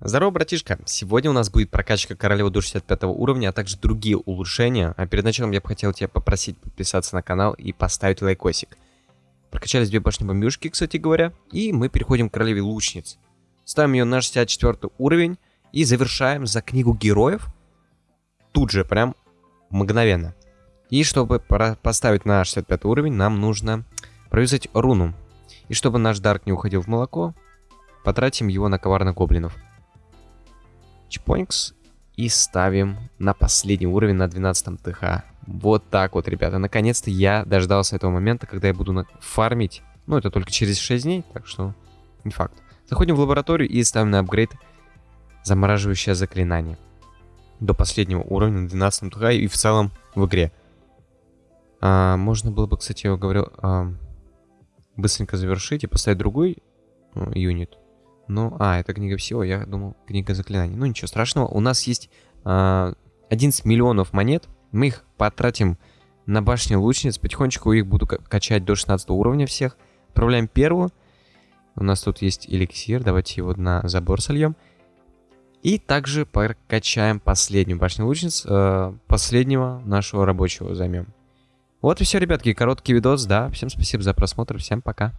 Здорово, братишка! Сегодня у нас будет прокачка королевы до 65 уровня, а также другие улучшения. А перед началом я бы хотел тебя попросить подписаться на канал и поставить лайкосик. Прокачались две башни бомбюшки, кстати говоря, и мы переходим к королеве лучниц. Ставим ее на 64 уровень и завершаем за книгу героев тут же, прям мгновенно. И чтобы поставить на 65 уровень, нам нужно провязать руну. И чтобы наш дарк не уходил в молоко, потратим его на коварных гоблинов. Чпонькс. И ставим на последний уровень на 12 ТХ. Вот так вот, ребята. Наконец-то я дождался этого момента, когда я буду фармить. Ну, это только через 6 дней, так что не факт. Заходим в лабораторию и ставим на апгрейд замораживающее заклинание. До последнего уровня на 12 ТХ и в целом в игре. А, можно было бы, кстати, я говорил, а, быстренько завершить и поставить другой ну, юнит. Ну, а, это книга всего, я думал, книга заклинаний. Ну, ничего страшного. У нас есть э, 11 миллионов монет. Мы их потратим на башни лучниц. Потихонечку их буду качать до 16 уровня всех. Отправляем первую. У нас тут есть эликсир. Давайте его на забор сольем. И также прокачаем последнюю башню лучниц. Э, последнего нашего рабочего займем. Вот и все, ребятки. Короткий видос, да. Всем спасибо за просмотр. Всем пока.